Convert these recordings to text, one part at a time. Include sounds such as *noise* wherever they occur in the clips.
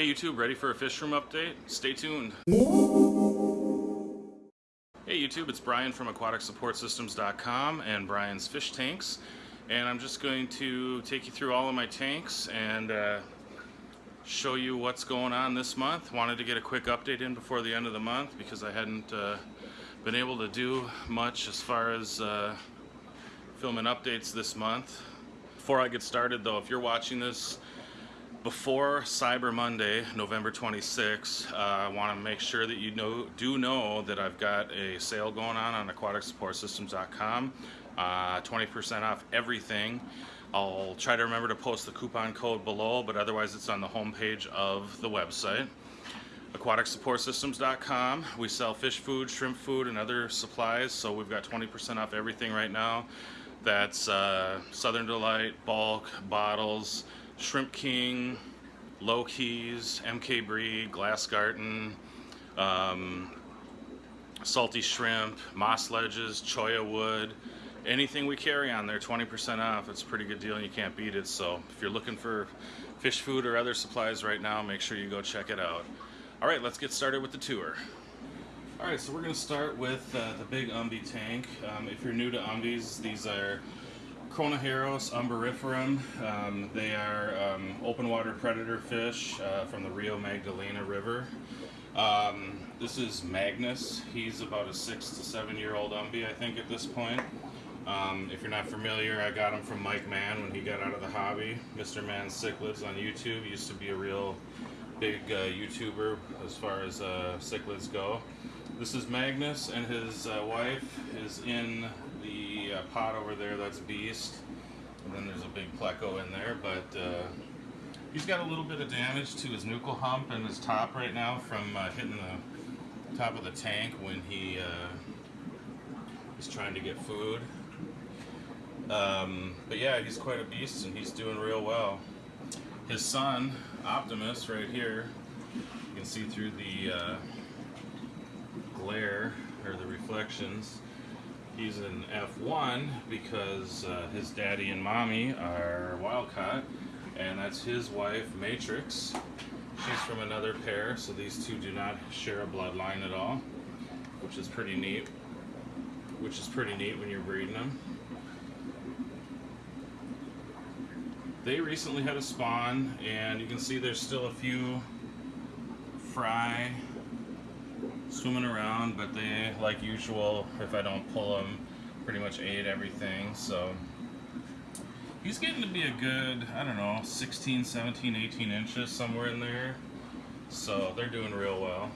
Hey YouTube, ready for a fish room update? Stay tuned. Hey YouTube, it's Brian from aquaticsupportsystems.com and Brian's Fish Tanks. And I'm just going to take you through all of my tanks and uh, show you what's going on this month. Wanted to get a quick update in before the end of the month because I hadn't uh, been able to do much as far as uh, filming updates this month. Before I get started though, if you're watching this before Cyber Monday, November 26, uh, I want to make sure that you know do know that I've got a sale going on on aquaticsupportsystems.com. 20% uh, off everything. I'll try to remember to post the coupon code below, but otherwise it's on the homepage of the website. AquaticSupportSystems.com. We sell fish food, shrimp food, and other supplies, so we've got 20% off everything right now. That's uh, Southern Delight, bulk, bottles, Shrimp King, Low Keys, MK Breed, Glass Garden, um, Salty Shrimp, Moss Ledges, Cholla Wood, anything we carry on there, 20% off. It's a pretty good deal and you can't beat it. So if you're looking for fish food or other supplies right now, make sure you go check it out. All right, let's get started with the tour. All right, so we're gonna start with uh, the big Umbi tank. Um, if you're new to Umbis, these are Kronoheros umbriferum. Um, they are um, open water predator fish uh, from the Rio Magdalena River. Um, this is Magnus. He's about a six to seven year old umbi, I think, at this point. Um, if you're not familiar, I got him from Mike Mann when he got out of the hobby. Mr. Mann's Cichlids on YouTube. He used to be a real big uh, YouTuber as far as uh, cichlids go. This is Magnus and his uh, wife is in pot over there, that's Beast. And then there's a big pleco in there, but uh, he's got a little bit of damage to his nuchal hump and his top right now from uh, hitting the top of the tank when he uh, is trying to get food. Um, but yeah, he's quite a beast and he's doing real well. His son, Optimus, right here, you can see through the uh, glare or the reflections He's an F1 because uh, his daddy and mommy are wild caught, and that's his wife, Matrix. She's from another pair, so these two do not share a bloodline at all, which is pretty neat. Which is pretty neat when you're breeding them. They recently had a spawn, and you can see there's still a few fry swimming around, but they, like usual, if I don't pull them, pretty much ate everything, so he's getting to be a good, I don't know, 16, 17, 18 inches, somewhere in there, so they're doing real well.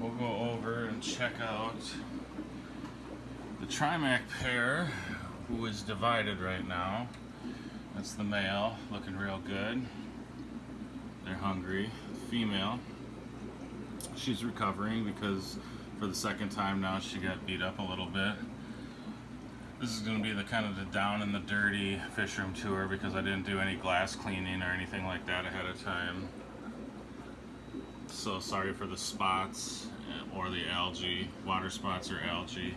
We'll go over and check out the Trimac pair, who is divided right now. That's the male, looking real good. They're hungry. Female, she's recovering because for the second time now she got beat up a little bit. This is going to be the kind of the down and the dirty fish room tour because I didn't do any glass cleaning or anything like that ahead of time. So sorry for the spots eh, or the algae, water spots or algae.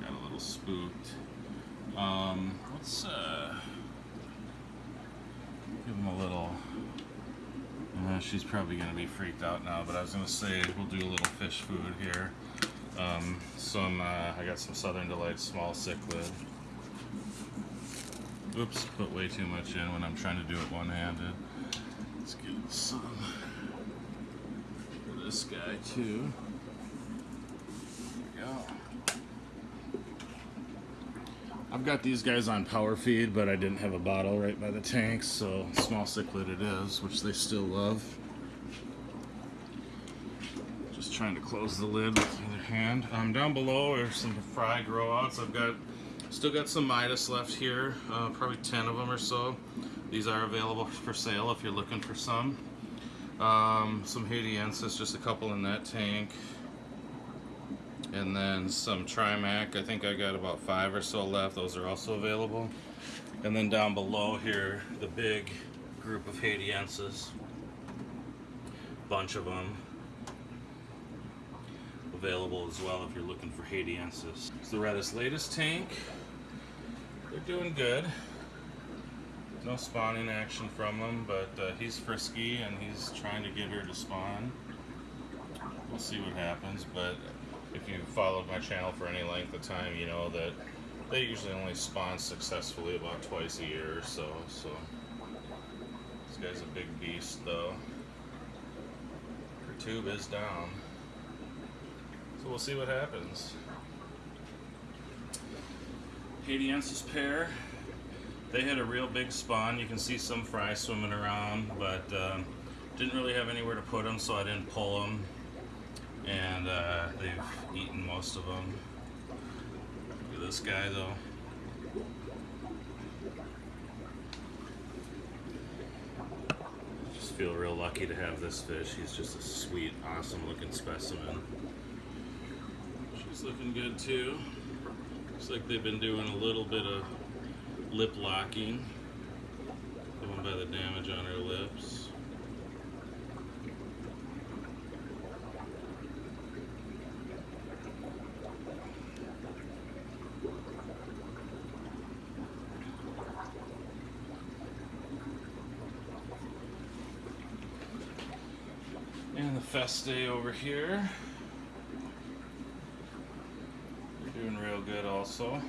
Got a little spooked. Um, let's uh, him a little uh, she's probably going to be freaked out now, but I was going to say we'll do a little fish food here. Um, some, uh, I got some Southern Delight small cichlid. Oops, put way too much in when I'm trying to do it one-handed. Let's get some for this guy too. I've got these guys on power feed, but I didn't have a bottle right by the tanks, so small cichlid it is, which they still love. Just trying to close the lid with the other hand. Um, down below are some fry grow outs. I've got still got some Midas left here, uh, probably 10 of them or so. These are available for sale if you're looking for some. Um, some Haitiensis, just a couple in that tank and then some Trimac. I think I got about five or so left. Those are also available. And then down below here, the big group of Haitiensis. Bunch of them available as well if you're looking for Haitiensis. It's the Redis latest tank. They're doing good. No spawning action from him, but uh, he's frisky and he's trying to get her to spawn. We'll see what happens, but if you followed my channel for any length of time, you know that they usually only spawn successfully about twice a year or so. So this guy's a big beast, though. Her tube is down, so we'll see what happens. Haitiensis pair. They had a real big spawn. You can see some fry swimming around, but um, didn't really have anywhere to put them, so I didn't pull them. And uh, they've eaten most of them. Look at this guy, though. Just feel real lucky to have this fish. He's just a sweet, awesome looking specimen. She's looking good too. Looks like they've been doing a little bit of lip locking, going by the damage on her lips. The Festae over here. They're doing real good also.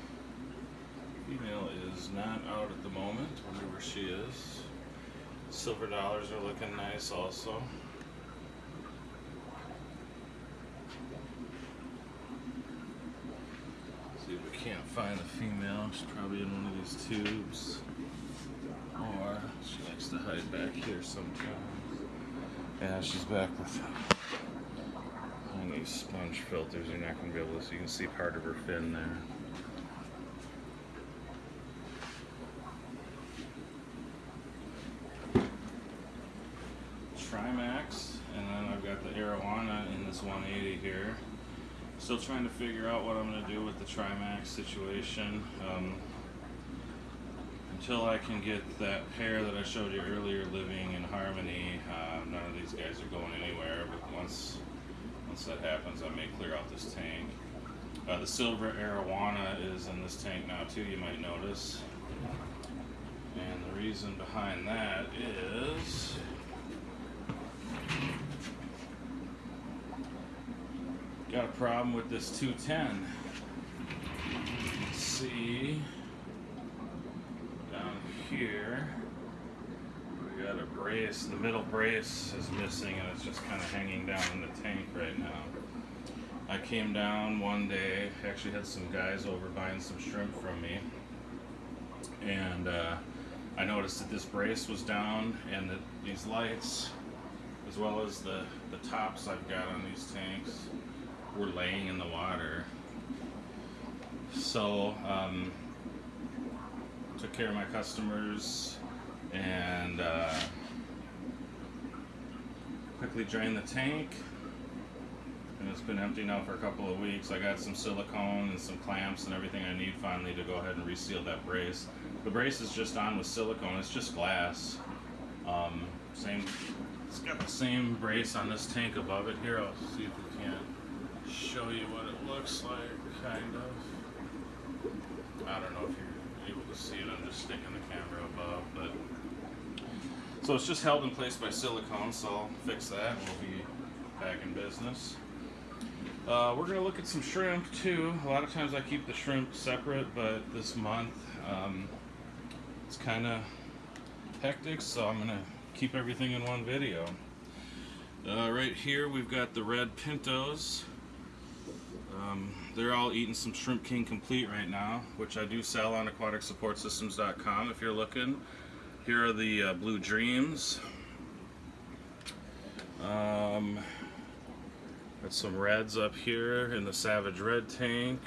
Female is not out at the moment. Wonder where she is. Silver dollars are looking nice also. See if we can't find the female. She's probably in one of these tubes. Or she likes to hide back here sometimes. Yeah, she's back with and these sponge filters. You're not going to be able to see. You can see part of her fin there. Trimacs, and then I've got the Arowana in this 180 here. Still trying to figure out what I'm going to do with the Trimacs situation. Um, until I can get that pair that I showed you earlier living in harmony, uh, none of these guys are going anywhere. But once once that happens, I may clear out this tank. Uh, the silver arowana is in this tank now too. You might notice, and the reason behind that is. Got a problem with this 210. Let's see here. We got a brace the middle brace is missing and it's just kind of hanging down in the tank right now. I came down one day actually had some guys over buying some shrimp from me. And uh, I noticed that this brace was down and that these lights as well as the the tops I've got on these tanks were laying in the water. So um, took care of my customers and uh, quickly drained the tank. And it's been empty now for a couple of weeks. I got some silicone and some clamps and everything I need finally to go ahead and reseal that brace. The brace is just on with silicone. It's just glass. Um, same it's got the same brace on this tank above it here. I'll see if we can show you what it looks like kind of. I don't know if able to see it. I'm just sticking the camera above, but so it's just held in place by silicone. So I'll fix that. We'll be back in business. Uh, we're gonna look at some shrimp too. A lot of times I keep the shrimp separate, but this month um, it's kind of hectic, so I'm gonna keep everything in one video. Uh, right here we've got the red pintos. Um, they're all eating some Shrimp King Complete right now, which I do sell on aquaticsupportsystems.com if you're looking. Here are the uh, Blue Dreams. Um, got some reds up here in the Savage Red tank.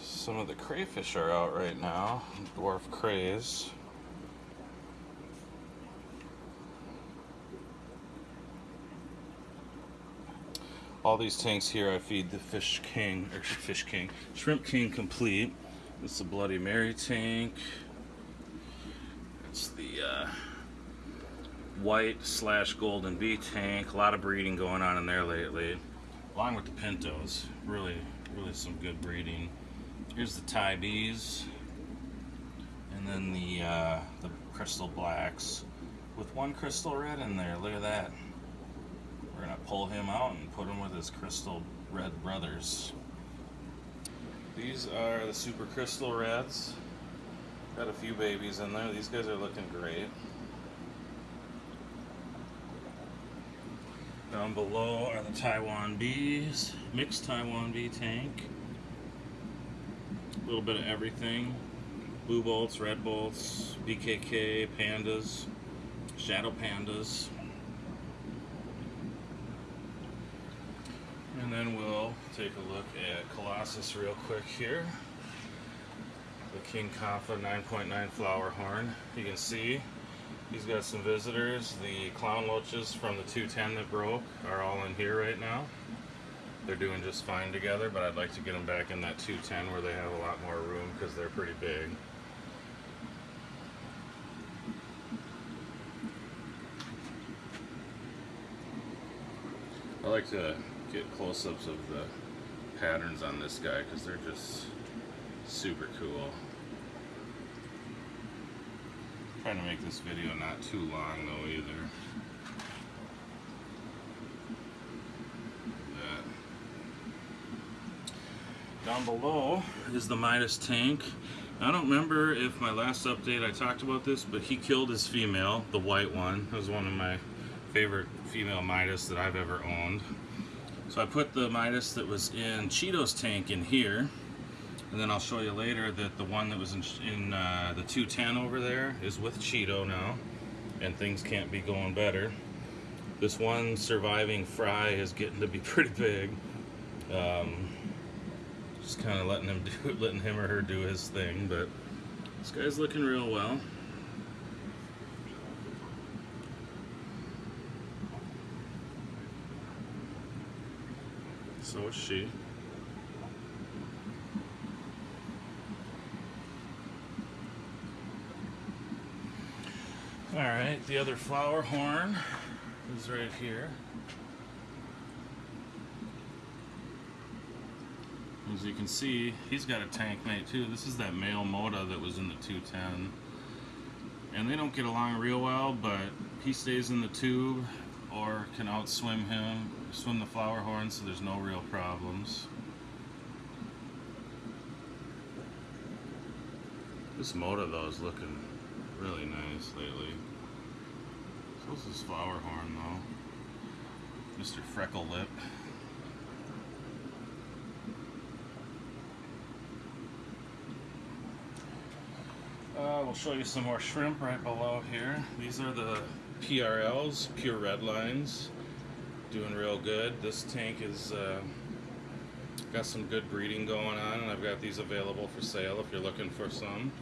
Some of the crayfish are out right now, dwarf crays. All these tanks here I feed the Fish King, or Fish King, Shrimp King Complete. It's the Bloody Mary tank. It's the uh, white slash golden bee tank. A lot of breeding going on in there lately. Along with the Pintos. Really, really some good breeding. Here's the Thai bees, and then the uh, the crystal blacks with one crystal red in there. Look at that. We're gonna pull him out and put him with his crystal red brothers. These are the super crystal reds. Got a few babies in there. These guys are looking great. Down below are the Taiwan bees, mixed Taiwan bee tank. A little bit of everything. Blue bolts, red bolts, BKK, pandas, shadow pandas. And then we'll take a look at Colossus real quick here. The King Kamfa 9.9 flower horn. You can see he's got some visitors. The clown loaches from the 210 that broke are all in here right now. They're doing just fine together, but I'd like to get them back in that 210 where they have a lot more room because they're pretty big. I like to get close-ups of the patterns on this guy because they're just super cool. Trying to make this video not too long though either. Down below is the Midas tank. I don't remember if my last update I talked about this, but he killed his female, the white one. It was one of my favorite female Midas that I've ever owned. So I put the Midas that was in Cheeto's tank in here. And then I'll show you later that the one that was in, in uh, the 210 over there is with Cheeto now. And things can't be going better. This one surviving fry is getting to be *laughs* pretty big. Um, just kind of letting him *laughs* do letting him or her do his thing, but this guy's looking real well. So is she. All right, the other flower horn is right here. As you can see, he's got a tank mate too. This is that male Moda that was in the 210. And they don't get along real well, but he stays in the tube or can outswim him, swim the flower horn, so there's no real problems. This Moda though is looking really nice lately. So this is flower horn though. Mr. Freckle Lip. Uh, we'll show you some more shrimp right below here. These are the PRLs, pure red lines. Doing real good. This tank is uh, got some good breeding going on and I've got these available for sale if you're looking for some.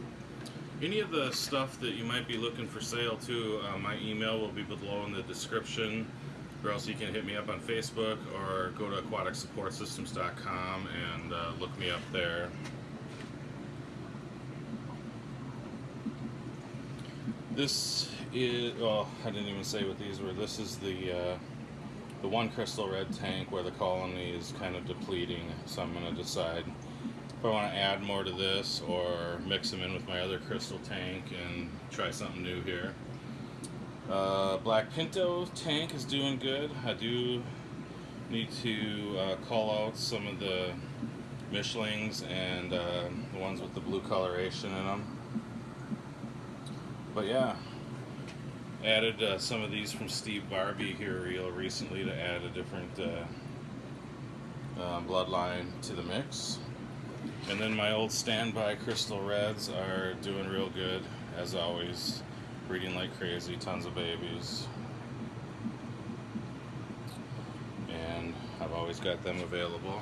Any of the stuff that you might be looking for sale too, uh, my email will be below in the description or else you can hit me up on Facebook or go to aquaticsupportsystems.com and uh, look me up there. This is, well, I didn't even say what these were. This is the uh, the one crystal red tank where the colony is kind of depleting, so I'm going to decide if I want to add more to this or mix them in with my other crystal tank and try something new here. Uh, Black Pinto tank is doing good. I do need to uh, call out some of the Mischlings and uh, the ones with the blue coloration in them but yeah, added uh, some of these from Steve Barbie here real recently to add a different uh, uh, bloodline to the mix. And then my old standby Crystal Reds are doing real good, as always, breeding like crazy, tons of babies. And I've always got them available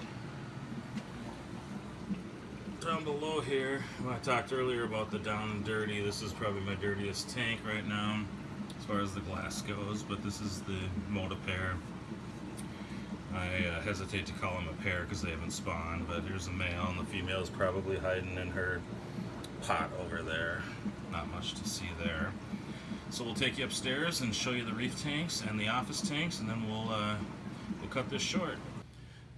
down below here, I talked earlier about the down and dirty. This is probably my dirtiest tank right now as far as the glass goes, but this is the Moda pair. I uh, hesitate to call them a pair because they haven't spawned, but here's a male and the female is probably hiding in her pot over there. Not much to see there. So we'll take you upstairs and show you the reef tanks and the office tanks, and then we'll uh, we'll cut this short.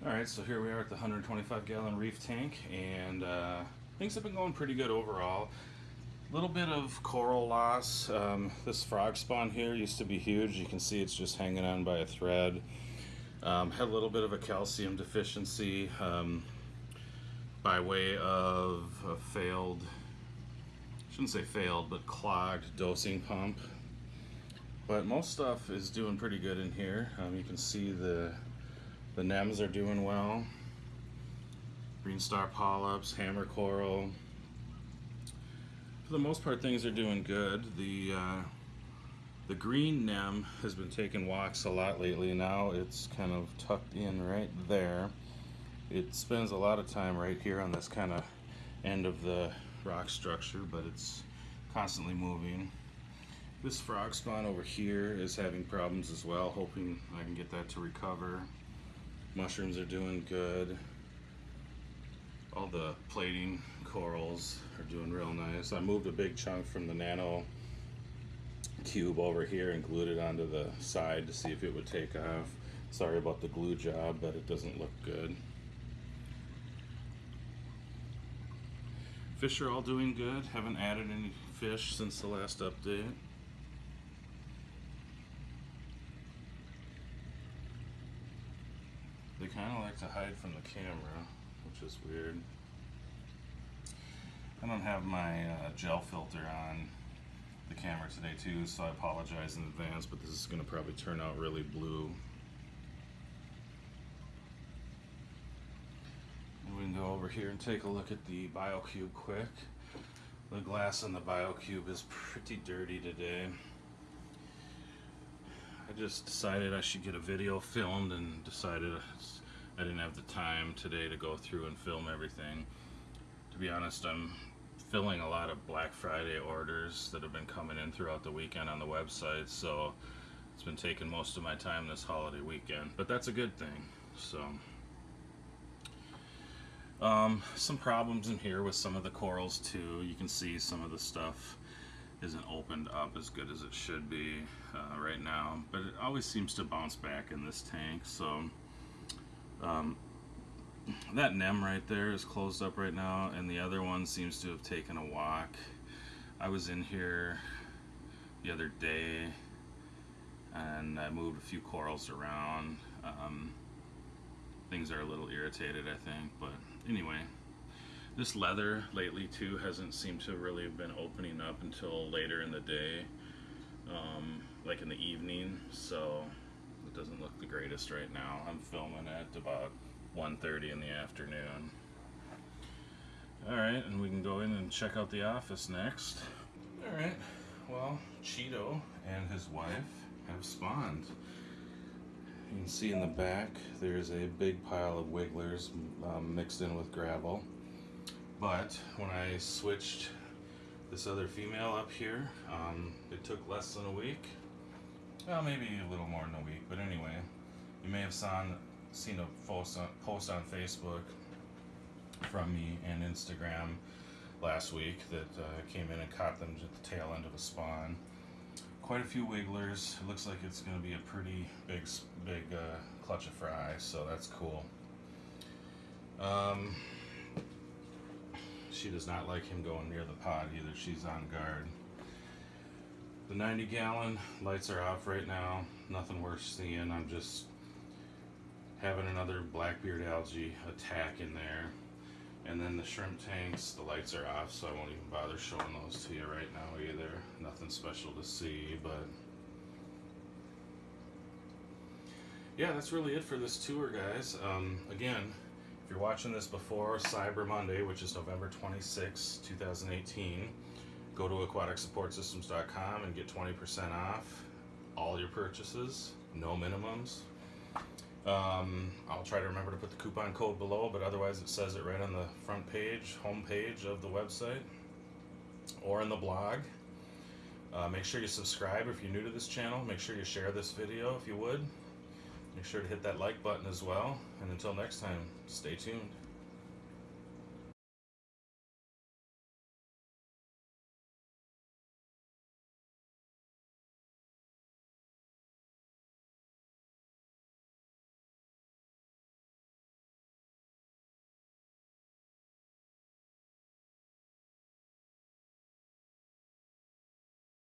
All right, so here we are at the 125 gallon reef tank, and uh, things have been going pretty good overall. Little bit of coral loss. Um, this frog spawn here used to be huge. You can see it's just hanging on by a thread. Um, had a little bit of a calcium deficiency um, by way of a failed, shouldn't say failed, but clogged dosing pump. But most stuff is doing pretty good in here. Um, you can see the the nems are doing well. Green star polyps, hammer coral. For the most part, things are doing good. The uh, the green nem has been taking walks a lot lately. Now it's kind of tucked in right there. It spends a lot of time right here on this kind of end of the rock structure, but it's constantly moving. This frog spawn over here is having problems as well, hoping I can get that to recover. Mushrooms are doing good. All the plating corals are doing real nice. I moved a big chunk from the nano cube over here and glued it onto the side to see if it would take off. Sorry about the glue job, but it doesn't look good. Fish are all doing good. Haven't added any fish since the last update. They kind of like to hide from the camera, which is weird. I don't have my uh, gel filter on the camera today too, so I apologize in advance, but this is going to probably turn out really blue. And we can go over here and take a look at the BioCube quick. The glass on the BioCube is pretty dirty today. I just decided I should get a video filmed and decided I didn't have the time today to go through and film everything. To be honest, I'm filling a lot of Black Friday orders that have been coming in throughout the weekend on the website, so it's been taking most of my time this holiday weekend. But that's a good thing. So, um, some problems in here with some of the corals too. You can see some of the stuff isn't opened up as good as it should be uh, right now, but it always seems to bounce back in this tank. So. Um, that nem right there is closed up right now and the other one seems to have taken a walk. I was in here the other day and I moved a few corals around. Um, things are a little irritated I think but anyway. This leather lately too hasn't seemed to really have been opening up until later in the day um, like in the evening so it doesn't look the greatest right now. I'm filming at about 1.30 in the afternoon. Alright, and we can go in and check out the office next. Alright, well, Cheeto and his wife have spawned. You can see in the back there's a big pile of wigglers um, mixed in with gravel. But when I switched this other female up here, um, it took less than a week. Well, maybe a little more than a week, but anyway, you may have saw, seen a post on, post on Facebook from me and Instagram last week that uh, came in and caught them at the tail end of a spawn. Quite a few wigglers. It looks like it's going to be a pretty big, big uh, clutch of fry, so that's cool. Um, she does not like him going near the pod either. She's on guard. The 90 gallon lights are off right now. Nothing worth seeing. I'm just having another blackbeard algae attack in there. And then the shrimp tanks, the lights are off, so I won't even bother showing those to you right now either. Nothing special to see, but yeah, that's really it for this tour, guys. Um, again, if you're watching this before Cyber Monday, which is November 26, 2018, go to aquaticsupportsystems.com and get 20% off all your purchases, no minimums. Um, I'll try to remember to put the coupon code below, but otherwise it says it right on the front page, home page of the website, or in the blog. Uh, make sure you subscribe if you're new to this channel. Make sure you share this video if you would. Make sure to hit that like button as well. And until next time, stay tuned.